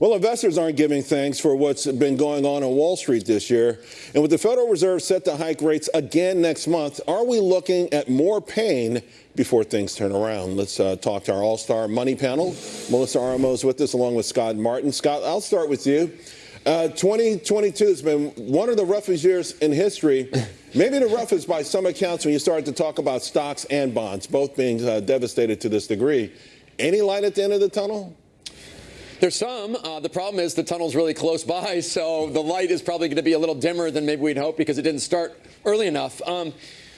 Well, investors aren't giving thanks for what's been going on on Wall Street this year. And with the Federal Reserve set to hike rates again next month, are we looking at more pain before things turn around? Let's uh, talk to our all-star money panel. Melissa Armo is with us along with Scott Martin. Scott, I'll start with you. Uh, 2022 has been one of the roughest years in history. Maybe the roughest by some accounts when you start to talk about stocks and bonds, both being uh, devastated to this degree. Any light at the end of the tunnel? There's some. Uh, the problem is the tunnel's really close by, so the light is probably going to be a little dimmer than maybe we'd hope because it didn't start early enough. Um,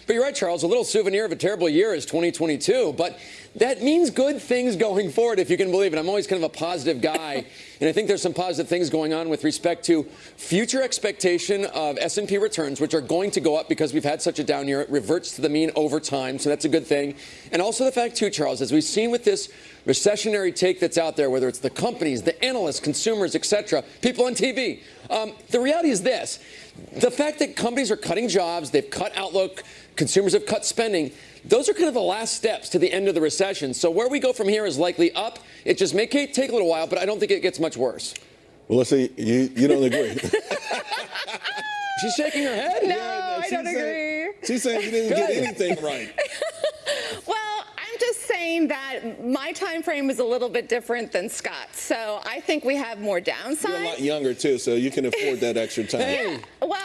but you're right, Charles. A little souvenir of a terrible year is 2022. But that means good things going forward, if you can believe it. I'm always kind of a positive guy, and I think there's some positive things going on with respect to future expectation of S&P returns, which are going to go up because we've had such a down year. It reverts to the mean over time, so that's a good thing. And also the fact, too, Charles, as we've seen with this recessionary take that's out there, whether it's the companies, the analysts, consumers, etc., people on TV, um, the reality is this. The fact that companies are cutting jobs, they've cut outlook, consumers have cut spending, those are kind of the last steps to the end of the recession. So where we go from here is likely up. It just may take a little while, but I don't think it gets much worse. Well, let's see. You, you don't agree. She's shaking her head. No, yeah, I don't saying, agree. She's saying you didn't get anything right. Well, I'm just saying that my time frame is a little bit different than Scott's. So I think we have more downside. You're a lot younger, too, so you can afford that extra time. yeah. Well, I mean, I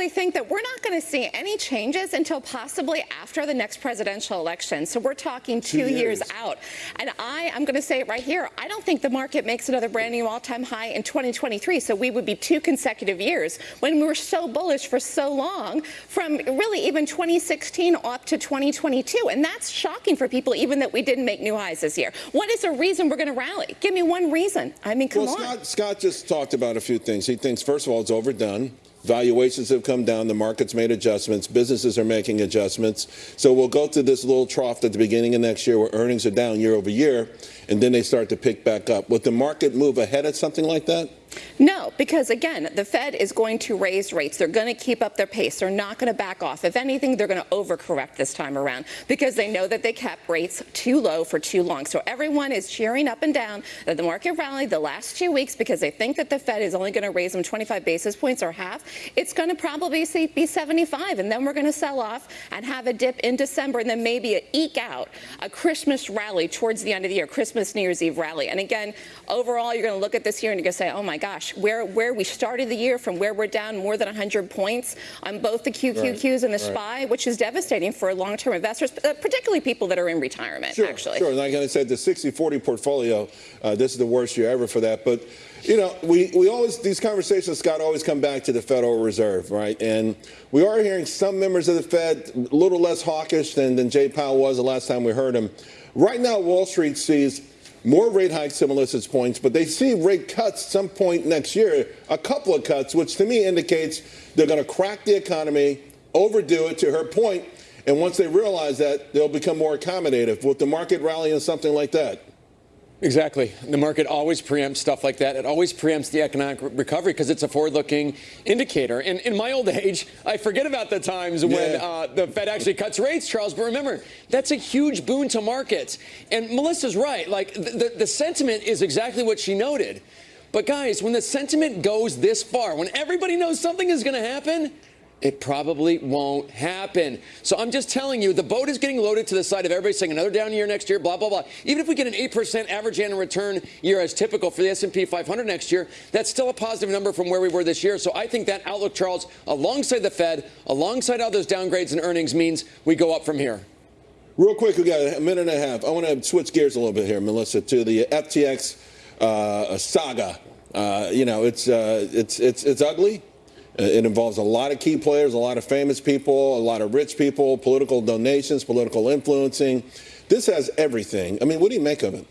basically think that we're not going to see any changes until possibly after the next presidential election. So we're talking two, two years. years. out. And I, I'm going to say it right here, I don't think the market makes another brand new all-time high in 2023. So we would be two consecutive years when we were so bullish for so long from really even 2016 up to 2022. And that's shocking for people even that we didn't make new highs this year. What is the reason we're going to rally? Give me one reason. I mean, come well, on. Scott, Scott just talked about a few things. He thinks, first of all, it's overdone. Valuations have come down. The market's made adjustments. Businesses are making adjustments. So we'll go through this little trough at the beginning of next year where earnings are down year over year, and then they start to pick back up. Would the market move ahead at something like that? No, because again, the Fed is going to raise rates. They're going to keep up their pace. They're not going to back off. If anything, they're going to overcorrect this time around because they know that they kept rates too low for too long. So everyone is cheering up and down that the market rallied the last two weeks because they think that the Fed is only going to raise them 25 basis points or half. It's going to probably be 75, and then we're going to sell off and have a dip in December, and then maybe a eke out a Christmas rally towards the end of the year, Christmas, New Year's Eve rally. And again, overall, you're going to look at this year and you're going to say, oh my gosh, where, where we started the year from where we're down more than 100 points on both the QQQs right. and the SPY, which is devastating for long-term investors, uh, particularly people that are in retirement, sure, actually. Sure, like I said, the 60-40 portfolio, uh, this is the worst year ever for that. But, you know, we, we always, these conversations, Scott, always come back to the Federal Reserve, right? And we are hearing some members of the Fed a little less hawkish than, than Jay Powell was the last time we heard him. Right now, Wall Street sees more rate hikes to Melissa's points, but they see rate cuts some point next year, a couple of cuts, which to me indicates they're going to crack the economy, overdo it to her point, and once they realize that, they'll become more accommodative. With the market rallying and something like that? Exactly. The market always preempts stuff like that. It always preempts the economic recovery because it's a forward-looking indicator. And in my old age, I forget about the times yeah. when uh, the Fed actually cuts rates, Charles. But remember, that's a huge boon to markets. And Melissa's right. Like the, the, the sentiment is exactly what she noted. But guys, when the sentiment goes this far, when everybody knows something is going to happen, it probably won't happen. So I'm just telling you, the boat is getting loaded to the side of everybody saying another down year next year, blah, blah, blah. Even if we get an 8% average annual return year as typical for the S&P 500 next year, that's still a positive number from where we were this year. So I think that outlook, Charles, alongside the Fed, alongside all those downgrades and earnings means we go up from here. Real quick, we got a minute and a half. I want to switch gears a little bit here, Melissa, to the FTX uh, saga. Uh, you know, it's, uh, it's, it's, it's ugly. Uh, it involves a lot of key players, a lot of famous people, a lot of rich people, political donations, political influencing. This has everything. I mean, what do you make of it?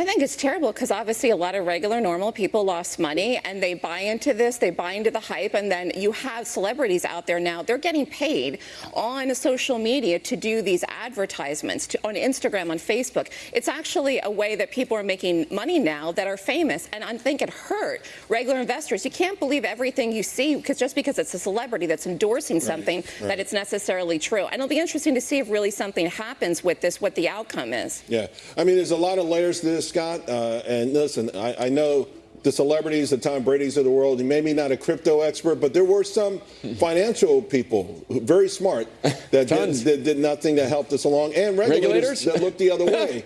I think it's terrible because obviously a lot of regular normal people lost money and they buy into this, they buy into the hype, and then you have celebrities out there now, they're getting paid on social media to do these advertisements to, on Instagram, on Facebook. It's actually a way that people are making money now that are famous, and I think it hurt regular investors. You can't believe everything you see because just because it's a celebrity that's endorsing something right, right. that it's necessarily true. And it'll be interesting to see if really something happens with this, what the outcome is. Yeah, I mean, there's a lot of layers to this Scott. Uh, and listen, I, I know the celebrities, the Tom Brady's of the world, and maybe not a crypto expert, but there were some financial people, very smart, that did, that did nothing to help this along, and regulators, Regulators? that looked the other way.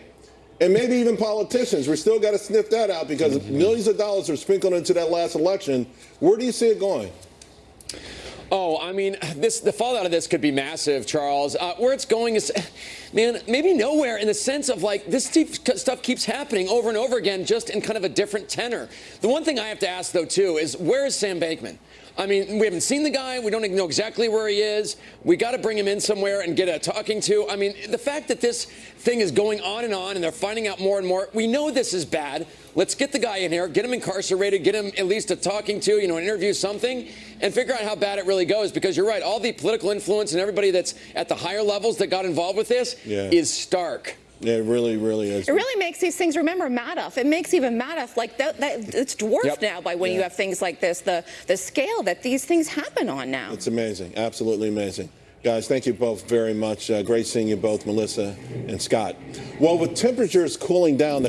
And maybe even politicians. We still got to sniff that out because millions of dollars are sprinkled into that last election. Where do you see it going? Oh, I mean, this the fallout of this could be massive, Charles. Uh, where it's going is, man, maybe nowhere in the sense of like this st- stuff keeps happening over and over again, just in kind of a different tenor. The one thing I have to ask though too is where is Sam Bankman? I mean, we haven't seen the guy. We don't even know exactly where he is. We got to bring him in somewhere and get a talking to. I mean, the fact that this thing is going on and on and they're finding out more and more, we know this is bad. Let's get the guy in here, get him incarcerated, get him at least a talking to, you know, an interview, something, and figure out how bad it really goes. Because you're right, all the political influence and everybody that's at the higher levels that got involved with this Yeah. is stark. Yeah, it really, really is. It really makes these things. Remember Madoff. It makes even Madoff like that. that it's dwarfed Yep. now by when you have things like this. The the scale that these things happen on now. It's amazing, absolutely amazing. Guys, thank you both very much. Uh, great seeing you both, Melissa and Scott. Well, with temperatures cooling down, the